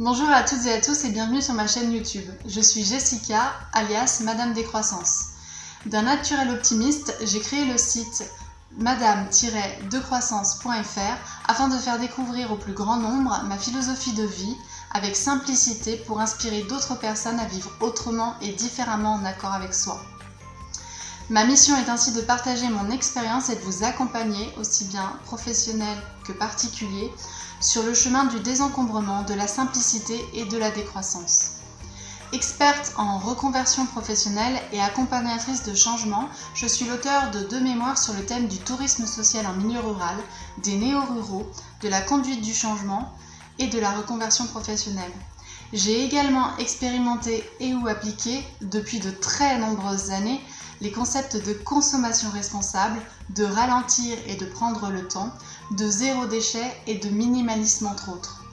Bonjour à toutes et à tous et bienvenue sur ma chaîne YouTube. Je suis Jessica, alias Madame Décroissance. D'un naturel optimiste, j'ai créé le site madame-decroissance.fr afin de faire découvrir au plus grand nombre ma philosophie de vie avec simplicité pour inspirer d'autres personnes à vivre autrement et différemment en accord avec soi. Ma mission est ainsi de partager mon expérience et de vous accompagner, aussi bien professionnel que particulier, sur le chemin du désencombrement, de la simplicité et de la décroissance. Experte en reconversion professionnelle et accompagnatrice de changement, je suis l'auteur de deux mémoires sur le thème du tourisme social en milieu rural, des néo-ruraux, de la conduite du changement et de la reconversion professionnelle. J'ai également expérimenté et ou appliqué depuis de très nombreuses années les concepts de consommation responsable, de ralentir et de prendre le temps, de zéro déchet et de minimalisme entre autres.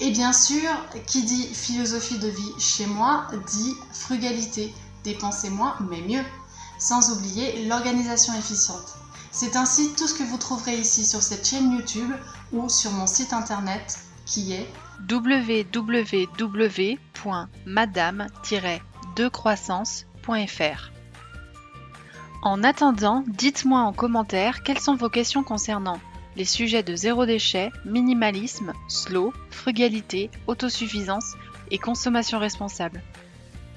Et bien sûr, qui dit philosophie de vie chez moi dit frugalité, dépenser moins mais mieux, sans oublier l'organisation efficiente. C'est ainsi tout ce que vous trouverez ici sur cette chaîne YouTube ou sur mon site internet qui est www.madame-decroissance.fr. En attendant, dites-moi en commentaire quelles sont vos questions concernant les sujets de zéro déchet, minimalisme, slow, frugalité, autosuffisance et consommation responsable.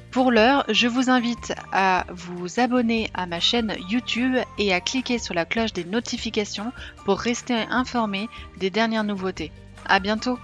Pour l'heure, je vous invite à vous abonner à ma chaîne YouTube et à cliquer sur la cloche des notifications pour rester informé des dernières nouveautés. À bientôt!